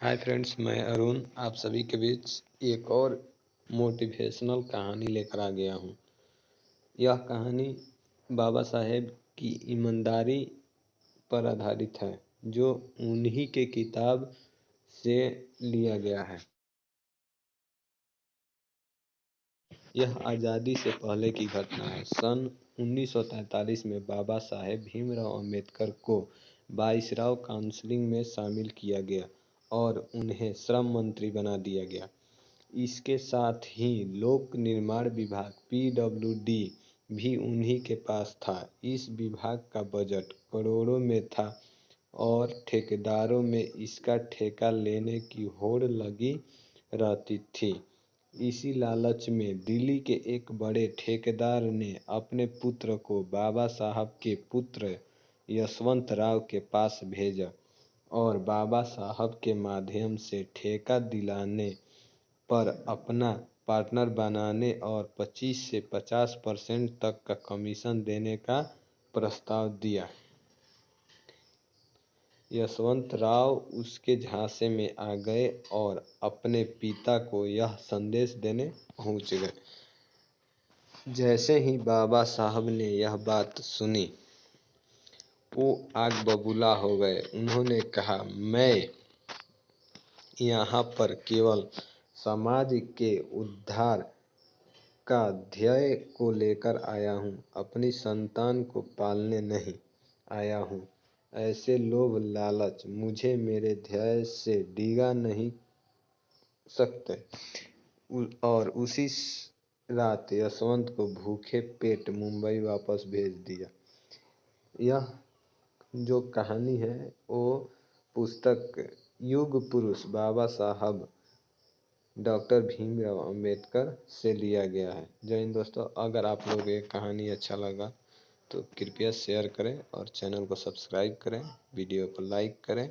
Hi friends मैं अरुण। आप सभी के बीच एक और मोटिवेशनल कहानी लेकर आ गया हूँ। यह कहानी बाबा साहेब की ईमानदारी पर आधारित है, जो उन्हीं के किताब से लिया गया है। यह आज़ादी से पहले की घटना है। सन 1943 में बाबा साहेब भीमराव अंबेडकर को बाईसराव काउंसिलिंग में शामिल किया गया। और उन्हें श्रम मंत्री बना दिया गया। इसके साथ ही लोक निर्माण विभाग पीडब्ल्यूडी भी उन्हीं के पास था। इस विभाग का बजट करोड़ों में था और ठेकेदारों में इसका ठेका लेने की होड़ लगी रहती थी। इसी लालच में दिल्ली के एक बड़े ठेकेदार ने अपने पुत्र को बाबा साहब के पुत्र यशवंत राव के पास भेजा। और बाबा साहब के माध्यम से ठेका दिलाने पर अपना पार्टनर बनाने और 25 से 50 परसेंट तक का कमीशन देने का प्रस्ताव दिया। यशवंत राव उसके झांसे में आ गए और अपने पिता को यह संदेश देने पहुँच गए। जैसे ही बाबा साहब ने यह बात सुनी वो आग बबूला हो गए। उन्होंने कहा, मैं यहाँ पर केवल समाज के उद्धार का ध्येय को लेकर आया हूँ। अपनी संतान को पालने नहीं आया हूँ। ऐसे लोभ लालच मुझे मेरे ध्येय से डिगा नहीं सकते। और उसी रात यशवंत को भूखे पेट मुंबई वापस भेज दिया। यह जो कहानी है, वो पुस्तक युग पुरुष बाबा साहब डॉक्टर भीमराव अंबेडकर से लिया गया है। जय हिंद दोस्तों, अगर आप लोग ये कहानी अच्छा लगा तो कृपया शेयर करें और चैनल को सब्सक्राइब करें, वीडियो को लाइक करें